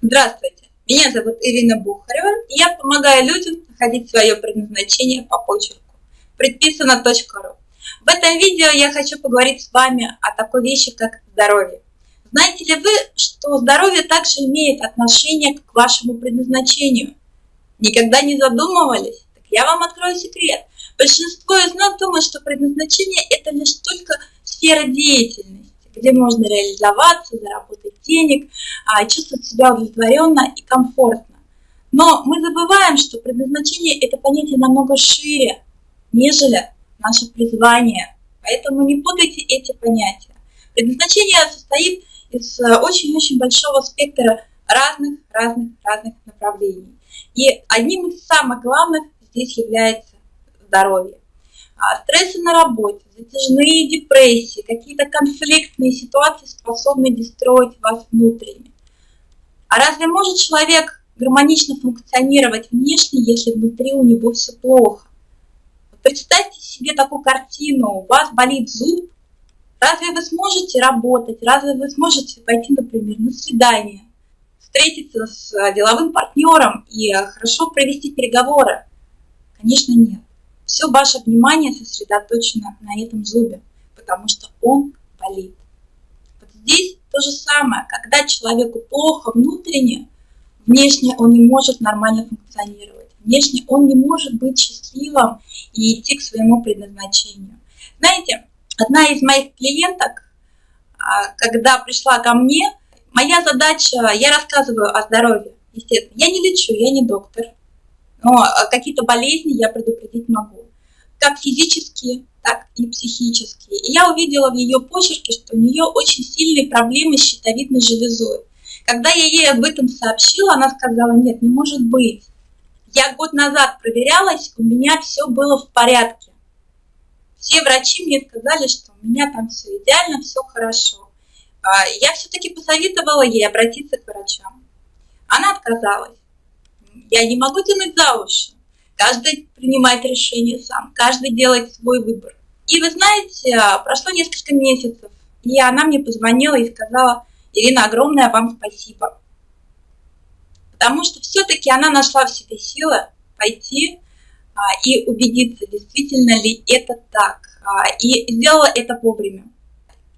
Здравствуйте, меня зовут Ирина Бухарева, и я помогаю людям находить свое предназначение по почерку. Предписано.ру В этом видео я хочу поговорить с вами о такой вещи, как здоровье. Знаете ли вы, что здоровье также имеет отношение к вашему предназначению? Никогда не задумывались? Так я вам открою секрет. Большинство из нас думает, что предназначение – это лишь только сфера деятельности где можно реализоваться, заработать денег, а, чувствовать себя удовлетворенно и комфортно. Но мы забываем, что предназначение – это понятие намного шире, нежели наше призвание. Поэтому не путайте эти понятия. Предназначение состоит из э, очень-очень большого спектра разных, разных, разных направлений. И одним из самых главных здесь является здоровье. А, стрессы на работе, затяжные депрессии, какие-то конфликтные ситуации способны дестроить вас внутренне. А разве может человек гармонично функционировать внешне, если внутри у него все плохо? Представьте себе такую картину, у вас болит зуб, разве вы сможете работать, разве вы сможете пойти, например, на свидание, встретиться с деловым партнером и хорошо провести переговоры? Конечно, нет все ваше внимание сосредоточено на этом зубе, потому что он болит. Вот здесь то же самое, когда человеку плохо внутренне, внешне он не может нормально функционировать, внешне он не может быть счастливым и идти к своему предназначению. Знаете, одна из моих клиенток, а, когда пришла ко мне, моя задача, я рассказываю о здоровье, естественно, я не лечу, я не доктор, но а, какие-то болезни я предупредить могу, как физические, так и психические. И я увидела в ее почерке, что у нее очень сильные проблемы с щитовидной железой. Когда я ей об этом сообщила, она сказала, нет, не может быть. Я год назад проверялась, у меня все было в порядке. Все врачи мне сказали, что у меня там все идеально, все хорошо. А, я все-таки посоветовала ей обратиться к врачам. Она отказалась. Я не могу тянуть за уши. Каждый принимает решение сам, каждый делает свой выбор. И вы знаете, прошло несколько месяцев, и она мне позвонила и сказала, Ирина, огромное вам спасибо. Потому что все-таки она нашла в себе силы пойти а, и убедиться, действительно ли это так. А, и сделала это вовремя.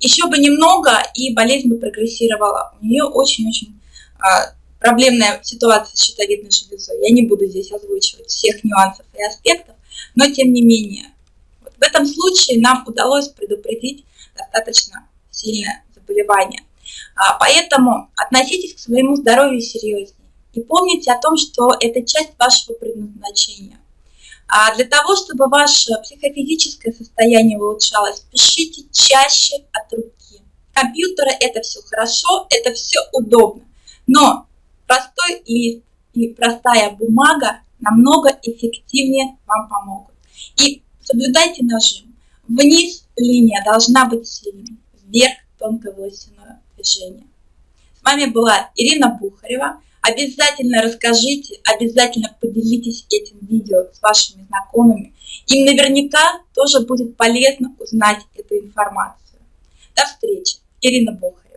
Еще бы немного, и болезнь бы прогрессировала. У нее очень-очень а, проблемная ситуация с щитовидной железой. Я не буду здесь озвучивать всех нюансов и аспектов, но тем не менее. Вот в этом случае нам удалось предупредить достаточно сильное заболевание. А, поэтому относитесь к своему здоровью серьезнее и помните о том, что это часть вашего предназначения. А для того, чтобы ваше психофизическое состояние улучшалось, пишите чаще от руки. Компьютеры это все хорошо, это все удобно. Но лист и простая бумага намного эффективнее вам помогут. И соблюдайте нажим. Вниз линия должна быть сильной, вверх тонкое волосяное движение. С вами была Ирина Бухарева. Обязательно расскажите, обязательно поделитесь этим видео с вашими знакомыми. Им наверняка тоже будет полезно узнать эту информацию. До встречи. Ирина Бухарева.